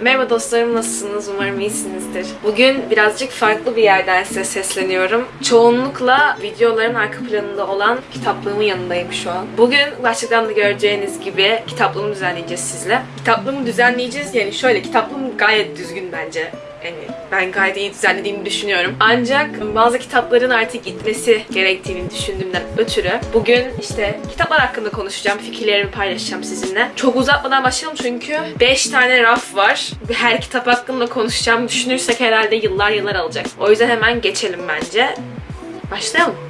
Merhaba dostlarım nasılsınız? Umarım iyisinizdir. Bugün birazcık farklı bir yerden size sesleniyorum. Çoğunlukla videoların arka planında olan kitaplığımın yanındayım şu an. Bugün başlıktan da göreceğiniz gibi kitaplığımı düzenleyeceğiz sizle. Kitaplığımı düzenleyeceğiz yani şöyle kitaplığım gayet düzgün bence. Yani ben gayet iyi düzenlediğimi düşünüyorum. Ancak bazı kitapların artık gitmesi gerektiğini düşündüğümden ötürü bugün işte kitaplar hakkında konuşacağım, fikirlerimi paylaşacağım sizinle. Çok uzatmadan başlayalım çünkü 5 tane raf var. Her kitap hakkında konuşacağım düşünürsek herhalde yıllar yıllar alacak. O yüzden hemen geçelim bence. Başlayalım.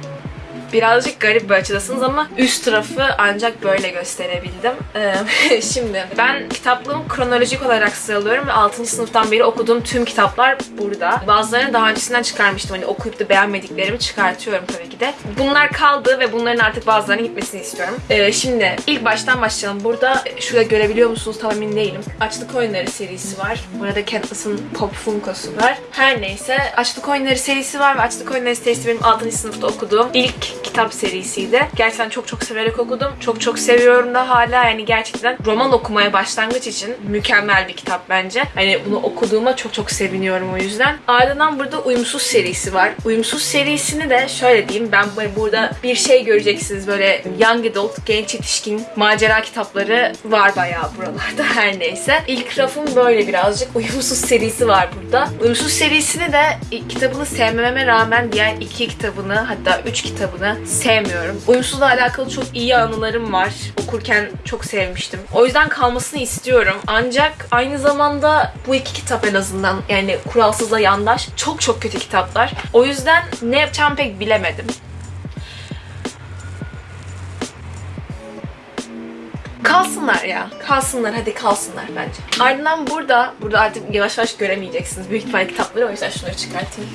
Birazcık garip bir açıdasınız ama üst tarafı ancak böyle gösterebildim. Ee, şimdi ben kitaplığımı kronolojik olarak sıralıyorum ve 6. sınıftan beri okuduğum tüm kitaplar burada. Bazılarını daha öncesinden çıkarmıştım. Hani okuyup da beğenmediklerimi çıkartıyorum tabii ki de. Bunlar kaldı ve bunların artık bazılarının gitmesini istiyorum. Ee, şimdi ilk baştan başlayalım. Burada şurada görebiliyor musunuz tam emin değilim. Açlık Oyunları serisi var. Burada Katniss'ın Pop Funko'su var. Her neyse Açlık Oyunları serisi var ve Açlık Oyunları serisi benim 6. sınıfta okuduğum ilk kitap serisiydi. Gerçekten çok çok severek okudum. Çok çok seviyorum da hala yani gerçekten roman okumaya başlangıç için mükemmel bir kitap bence. Hani bunu okuduğuma çok çok seviniyorum o yüzden. Ardından burada Uyumsuz serisi var. Uyumsuz serisini de şöyle diyeyim ben burada bir şey göreceksiniz böyle young adult, genç yetişkin macera kitapları var bayağı buralarda her neyse. İlk rafım böyle birazcık Uyumsuz serisi var burada. Uyumsuz serisini de kitabını sevmememe rağmen diğer iki kitabını hatta üç kitabını sevmiyorum. Uyumsuzla alakalı çok iyi anılarım var. Okurken çok sevmiştim. O yüzden kalmasını istiyorum. Ancak aynı zamanda bu iki kitap en azından yani Kuralsızla Yandaş çok çok kötü kitaplar. O yüzden ne yapacağımı pek bilemedim. Kalsınlar ya. Kalsınlar hadi kalsınlar bence. Ardından burada, burada artık yavaş yavaş göremeyeceksiniz. Büyük ihtimalle kitapları o yüzden şunları çıkartayım.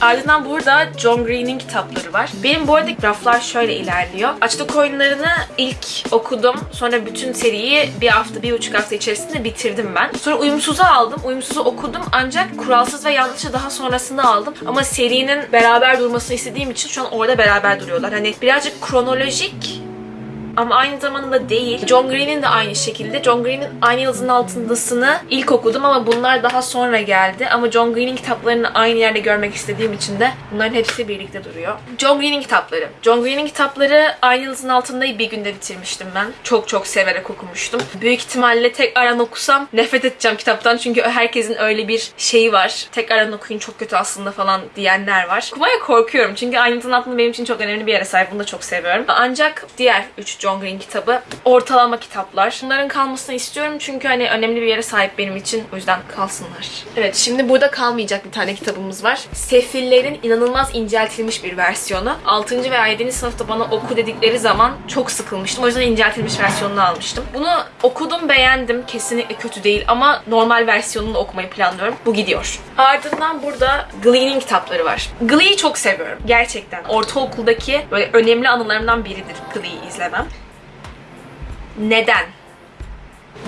Ardından burada John Green'in kitapları var. Benim bu arada raflar şöyle ilerliyor. Açlık oyunlarını ilk okudum. Sonra bütün seriyi bir hafta, bir buçuk hafta içerisinde bitirdim ben. Sonra Uyumsuz'u aldım. Uyumsuz'u okudum ancak Kuralsız ve Yanlış'ı daha sonrasında aldım. Ama serinin beraber durmasını istediğim için şu an orada beraber duruyorlar. Hani birazcık kronolojik ama aynı zamanda değil. John Green'in de aynı şekilde. John Green'in Aynı Yıldızın Altındası'nı ilk okudum ama bunlar daha sonra geldi. Ama John Green'in kitaplarını aynı yerde görmek istediğim için de bunların hepsi birlikte duruyor. John Green'in kitapları. John Green'in kitapları Aynı Yıldızın Altında'yı bir günde bitirmiştim ben. Çok çok severek okumuştum. Büyük ihtimalle tek aran okusam nefret edeceğim kitaptan çünkü herkesin öyle bir şeyi var. Tek aran okuyun çok kötü aslında falan diyenler var. Okumaya korkuyorum çünkü Aynı Yıldızın Altında benim için çok önemli bir yere sahip. Bunu da çok seviyorum. Ancak diğer 3 John Green kitabı ortalama kitaplar. Bunların kalmasını istiyorum çünkü hani önemli bir yere sahip benim için. O yüzden kalsınlar. Evet şimdi burada kalmayacak bir tane kitabımız var. Sefillerin inanılmaz inceltilmiş bir versiyonu. 6. veya 7. sınıfta bana oku dedikleri zaman çok sıkılmıştım. O yüzden inceltilmiş versiyonunu almıştım. Bunu okudum beğendim. Kesinlikle kötü değil ama normal versiyonunu okumayı planlıyorum. Bu gidiyor. Ardından burada Glee'nin kitapları var. Glee'yi çok seviyorum. Gerçekten. Ortaokuldaki böyle önemli anılarımdan biridir Glee'yi izlemem. Neden?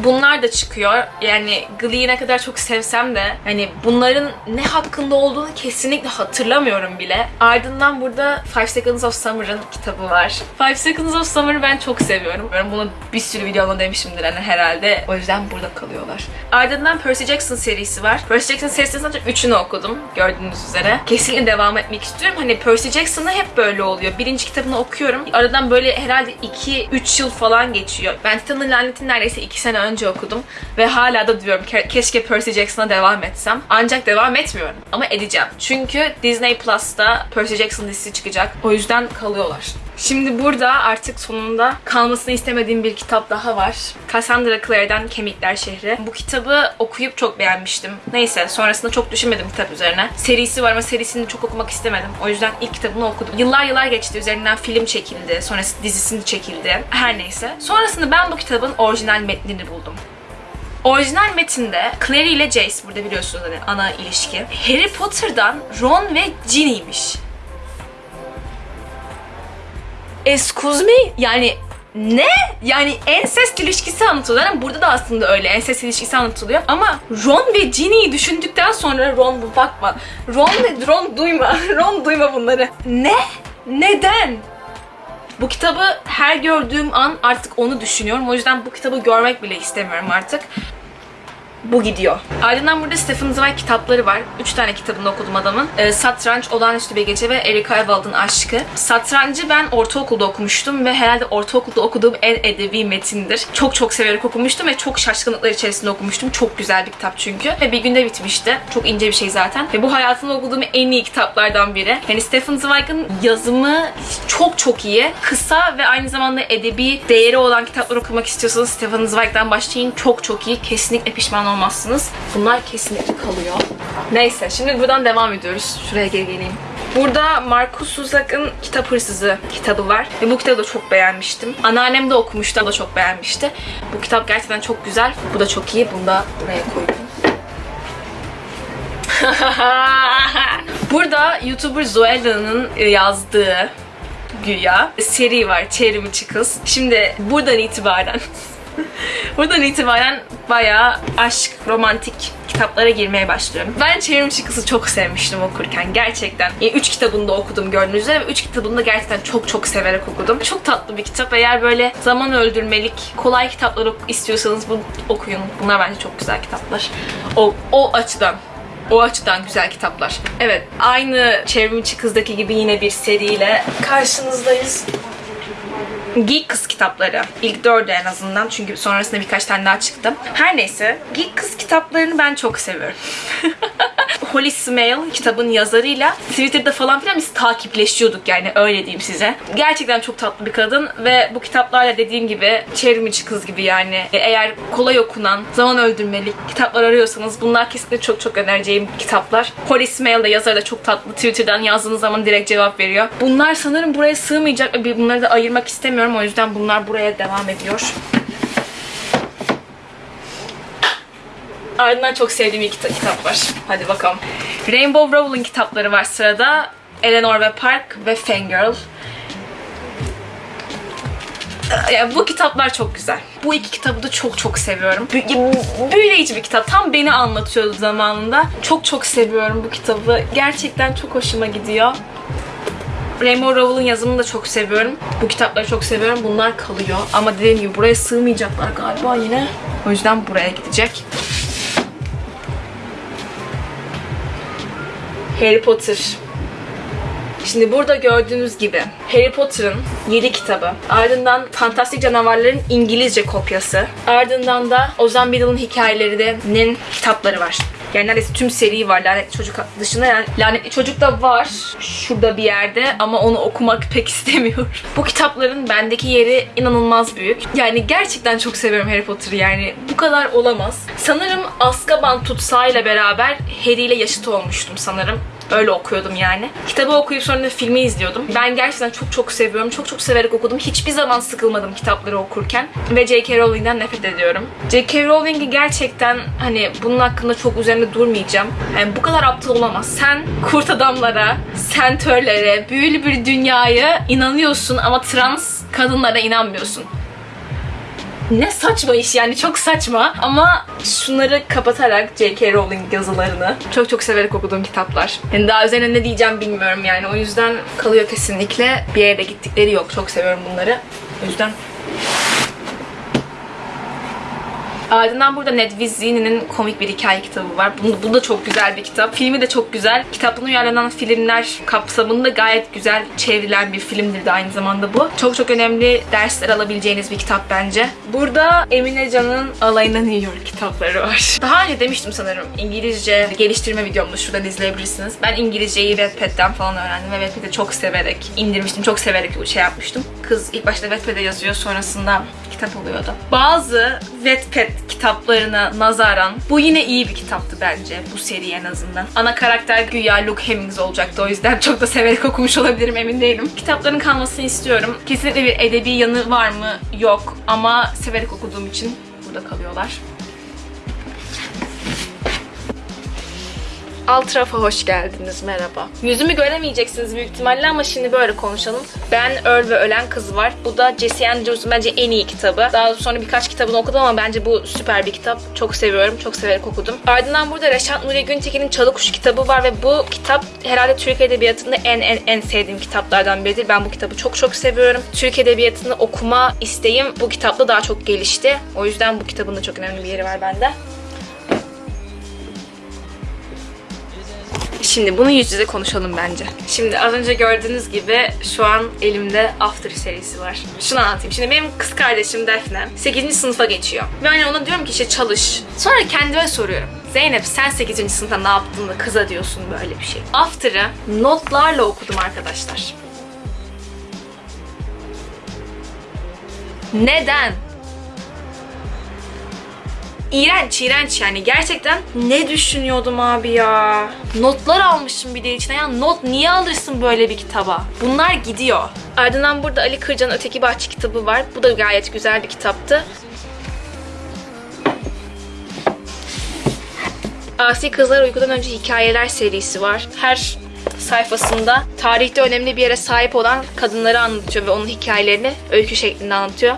Bunlar da çıkıyor. Yani Glee'yi ne kadar çok sevsem de hani bunların ne hakkında olduğunu kesinlikle hatırlamıyorum bile. Ardından burada Five Seconds of Summer'ın kitabı var. Five Seconds of Summer'ı ben çok seviyorum. Ben bunu bir sürü videomda demişimdir hani herhalde. O yüzden burada kalıyorlar. Ardından Percy Jackson serisi var. Percy Jackson serisinin sadece üçünü okudum gördüğünüz üzere. Kesinlikle devam etmek istiyorum. Hani Percy Jackson'da hep böyle oluyor. Birinci kitabını okuyorum. Aradan böyle herhalde 2-3 yıl falan geçiyor. Ben Titan'ın lanetini neredeyse 2 sene önce okudum. Ve hala da diyorum ke- keşke Percy Jackson'a devam etsem. Ancak devam etmiyorum. Ama edeceğim. Çünkü Disney Plus'ta Percy Jackson dizisi çıkacak. O yüzden kalıyorlar. Şimdi burada artık sonunda kalmasını istemediğim bir kitap daha var. Cassandra Clare'den Kemikler Şehri. Bu kitabı okuyup çok beğenmiştim. Neyse sonrasında çok düşünmedim kitap üzerine. Serisi var ama serisini çok okumak istemedim. O yüzden ilk kitabını okudum. Yıllar yıllar geçti. Üzerinden film çekildi. Sonrası dizisini çekildi. Her neyse. Sonrasında ben bu kitabın orijinal metnini buldum. Orijinal metinde Clary ile Jace burada biliyorsunuz hani ana ilişki. Harry Potter'dan Ron ve Ginny'miş. Excuse me? Yani ne? Yani ensest ilişkisi anlatılıyor. Yani burada da aslında öyle ensest ilişkisi anlatılıyor. Ama Ron ve Ginny'yi düşündükten sonra Ron bu bakma. Ron ve Ron duyma. Ron duyma bunları. Ne? Neden? Bu kitabı her gördüğüm an artık onu düşünüyorum. O yüzden bu kitabı görmek bile istemiyorum artık. Bu gidiyor. Ardından burada Stephen Zweig kitapları var. Üç tane kitabını okudum adamın. Ee, Satranç, Olağanüstü Bir Gece ve Erika Ewald'ın Aşkı. Satrancı ben ortaokulda okumuştum ve herhalde ortaokulda okuduğum en edebi metindir. Çok çok severek okumuştum ve çok şaşkınlıklar içerisinde okumuştum. Çok güzel bir kitap çünkü. Ve bir günde bitmişti. Çok ince bir şey zaten. Ve bu hayatımda okuduğum en iyi kitaplardan biri. Yani Stephen Zweig'ın yazımı çok çok iyi. Kısa ve aynı zamanda edebi değeri olan kitaplar okumak istiyorsanız Stephen Zweig'den başlayın. Çok çok iyi. Kesinlikle pişman olmazsınız. Bunlar kesinlikle kalıyor. Neyse şimdi buradan devam ediyoruz. Şuraya geri geleyim. Burada Markus Suzak'ın Kitap Hırsızı kitabı var. Ve bu kitabı da çok beğenmiştim. Anneannem de okumuştu, o da çok beğenmişti. Bu kitap gerçekten çok güzel. Bu da çok iyi. Bunu da buraya koydum. Burada YouTuber Zoella'nın yazdığı güya seri var. Çevrimiçi Kız. Şimdi buradan itibaren buradan itibaren bayağı aşk, romantik kitaplara girmeye başlıyorum. Ben Çevrimiçi Kız'ı çok sevmiştim okurken. Gerçekten. Yani üç kitabını da okudum gördüğünüz üzere ve üç kitabını da gerçekten çok çok severek okudum. Çok tatlı bir kitap. Eğer böyle zaman öldürmelik, kolay kitaplar ok- istiyorsanız bunu okuyun. Bunlar bence çok güzel kitaplar. O, o açıdan. O açıdan güzel kitaplar. Evet, aynı Çevrimiçi Kız'daki gibi yine bir seriyle karşınızdayız. Geek Kız kitapları. İlk dördü en azından çünkü sonrasında birkaç tane daha çıktı. Her neyse Geek Kız kitaplarını ben çok seviyorum. Holly Smale kitabın yazarıyla Twitter'da falan filan biz takipleşiyorduk yani öyle diyeyim size. Gerçekten çok tatlı bir kadın ve bu kitaplarla dediğim gibi çevrimiçi kız gibi yani. Eğer kolay okunan, zaman öldürmelik kitaplar arıyorsanız bunlar kesinlikle çok çok önereceğim kitaplar. Holly Smale de yazarı da çok tatlı. Twitter'dan yazdığınız zaman direkt cevap veriyor. Bunlar sanırım buraya sığmayacak ve bunları da ayırmak istemiyorum. O yüzden bunlar buraya devam ediyor. Ardından çok sevdiğim iki kita- kitap var. Hadi bakalım. Rainbow Rowling kitapları var sırada. Eleanor ve Park ve Fangirl. Yani bu kitaplar çok güzel. Bu iki kitabı da çok çok seviyorum. Bü- Büyüleyici bir kitap. Tam beni anlatıyordu zamanında. Çok çok seviyorum bu kitabı. Gerçekten çok hoşuma gidiyor. Rainbow Rowell'ın yazımını da çok seviyorum. Bu kitapları çok seviyorum. Bunlar kalıyor. Ama dediğim gibi buraya sığmayacaklar galiba yine. O yüzden buraya gidecek. Harry Potter. Şimdi burada gördüğünüz gibi Harry Potter'ın 7 kitabı. Ardından Fantastik Canavarların İngilizce kopyası. Ardından da Ozan Biddle'ın hikayelerinin kitapları var. Yani neredeyse tüm seri var Lanetli Çocuk dışında. Yani Lanetli Çocuk da var şurada bir yerde ama onu okumak pek istemiyorum. Bu kitapların bendeki yeri inanılmaz büyük. Yani gerçekten çok seviyorum Harry Potter'ı yani. Bu kadar olamaz. Sanırım Azkaban tutsağıyla beraber Harry ile yaşıt olmuştum sanırım. Öyle okuyordum yani. Kitabı okuyup sonra filmi izliyordum. Ben gerçekten çok çok seviyorum. Çok çok severek okudum. Hiçbir zaman sıkılmadım kitapları okurken. Ve J.K. Rowling'den nefret ediyorum. J.K. Rowling'i gerçekten hani bunun hakkında çok üzerinde durmayacağım. Yani bu kadar aptal olamaz. Sen kurt adamlara, sentörlere, büyülü bir dünyaya inanıyorsun ama trans kadınlara inanmıyorsun. Ne saçma iş yani çok saçma ama şunları kapatarak J.K. Rowling yazılarını çok çok severek okuduğum kitaplar. Yani daha üzerine ne diyeceğim bilmiyorum yani o yüzden kalıyor kesinlikle. Bir yere gittikleri yok. Çok seviyorum bunları. O yüzden Ardından burada Ned Vizzini'nin komik bir hikaye kitabı var. Bu, bu da çok güzel bir kitap. Filmi de çok güzel. Kitaptan uyarlanan filmler kapsamında gayet güzel çevrilen bir filmdir de aynı zamanda bu. Çok çok önemli dersler alabileceğiniz bir kitap bence. Burada Emine Can'ın Alayına New York kitapları var. Daha önce demiştim sanırım İngilizce geliştirme videomda şuradan izleyebilirsiniz. Ben İngilizceyi Wattpad'den falan öğrendim ve Wattpad'i çok severek indirmiştim. Çok severek şey yapmıştım. Kız ilk başta Wattpad'e yazıyor sonrasında kitap oluyordu. Bazı Wattpad kitaplarına nazaran bu yine iyi bir kitaptı bence bu seri en azından. Ana karakter güya Luke Hemmings olacaktı o yüzden çok da severek okumuş olabilirim emin değilim. Kitapların kalmasını istiyorum. Kesinlikle bir edebi yanı var mı? Yok ama severek okuduğum için burada kalıyorlar. Alt tarafa hoş geldiniz. Merhaba. Yüzümü göremeyeceksiniz büyük ihtimalle ama şimdi böyle konuşalım. Ben Öl ve Ölen Kız var. Bu da Jesse Andrews'un bence en iyi kitabı. Daha sonra birkaç kitabını okudum ama bence bu süper bir kitap. Çok seviyorum. Çok severek okudum. Ardından burada Reşat Nuri Güntekin'in Çalı Kuşu kitabı var ve bu kitap herhalde Türk Edebiyatı'nda en en en sevdiğim kitaplardan biridir. Ben bu kitabı çok çok seviyorum. Türk Edebiyatı'nı okuma isteğim bu kitapla daha çok gelişti. O yüzden bu kitabın da çok önemli bir yeri var bende. Şimdi bunu yüz yüze konuşalım bence. Şimdi az önce gördüğünüz gibi şu an elimde After serisi var. Şunu anlatayım. Şimdi benim kız kardeşim Defne 8. sınıfa geçiyor. Ve hani ona diyorum ki işte çalış. Sonra kendime soruyorum. Zeynep sen 8. sınıfta ne yaptın da kıza diyorsun böyle bir şey. After'ı notlarla okudum arkadaşlar. Neden? İğrenç, iğrenç yani. Gerçekten ne düşünüyordum abi ya? Notlar almışım bir de içine. Ya not niye alırsın böyle bir kitaba? Bunlar gidiyor. Ardından burada Ali Kırcan'ın Öteki Bahçe kitabı var. Bu da gayet güzel bir kitaptı. Asi Kızlar Uykudan Önce Hikayeler serisi var. Her sayfasında tarihte önemli bir yere sahip olan kadınları anlatıyor ve onun hikayelerini öykü şeklinde anlatıyor.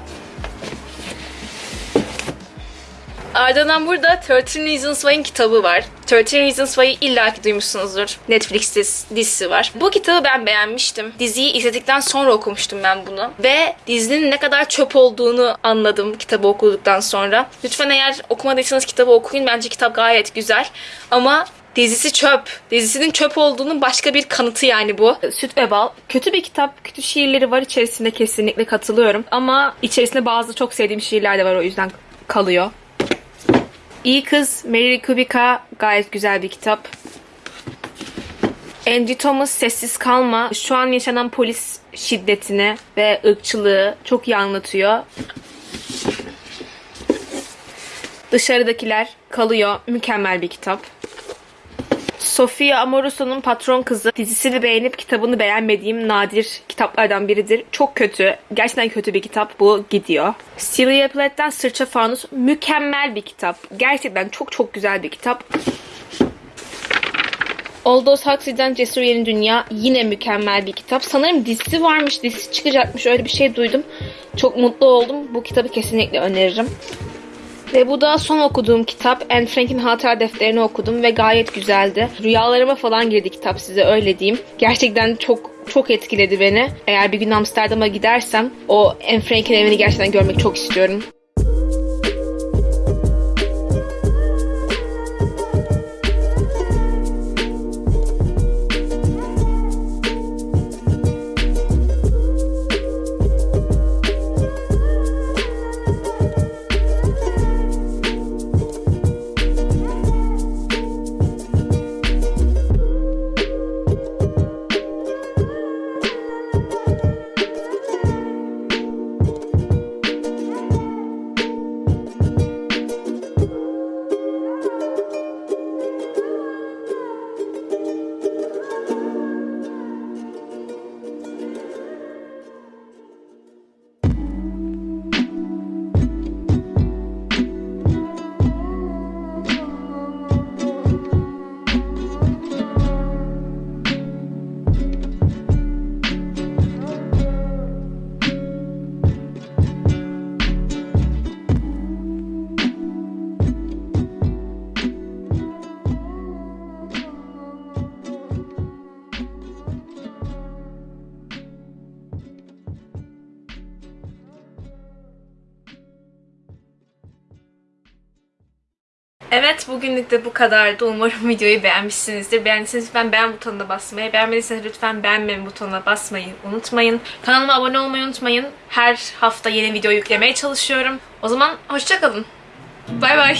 Ardından burada 13 Reasons Why'in kitabı var. 13 Reasons Why'ı illaki duymuşsunuzdur. Netflix diz- dizisi var. Bu kitabı ben beğenmiştim. Diziyi izledikten sonra okumuştum ben bunu. Ve dizinin ne kadar çöp olduğunu anladım kitabı okuduktan sonra. Lütfen eğer okumadıysanız kitabı okuyun. Bence kitap gayet güzel. Ama Dizisi çöp. Dizisinin çöp olduğunun başka bir kanıtı yani bu. Süt ve Bal. Kötü bir kitap. Kötü şiirleri var içerisinde kesinlikle katılıyorum. Ama içerisinde bazı çok sevdiğim şiirler de var o yüzden kalıyor. İyi Kız Mary Kubica gayet güzel bir kitap. Angie Thomas Sessiz Kalma şu an yaşanan polis şiddetini ve ırkçılığı çok iyi anlatıyor. Dışarıdakiler kalıyor. Mükemmel bir kitap. Sofia Amoruso'nun Patron Kızı dizisini beğenip kitabını beğenmediğim nadir kitaplardan biridir. Çok kötü. Gerçekten kötü bir kitap. Bu gidiyor. Sylvia Plath'ten Sırça Fanus mükemmel bir kitap. Gerçekten çok çok güzel bir kitap. Aldous Huxley'den Cesur Yeni Dünya yine mükemmel bir kitap. Sanırım dizisi varmış, dizisi çıkacakmış öyle bir şey duydum. Çok mutlu oldum. Bu kitabı kesinlikle öneririm. Ve bu da son okuduğum kitap. Anne Frank'in hatıra defterini okudum ve gayet güzeldi. Rüyalarıma falan girdi kitap size öyle diyeyim. Gerçekten çok çok etkiledi beni. Eğer bir gün Amsterdam'a gidersem o Anne Frank'in evini gerçekten görmek çok istiyorum. Evet bugünlük de bu kadardı. Umarım videoyu beğenmişsinizdir. Beğendiyseniz lütfen beğen butonuna basmayı, beğenmediyseniz lütfen beğenme butonuna basmayı unutmayın. Kanalıma abone olmayı unutmayın. Her hafta yeni video yüklemeye çalışıyorum. O zaman hoşçakalın. Bay bay.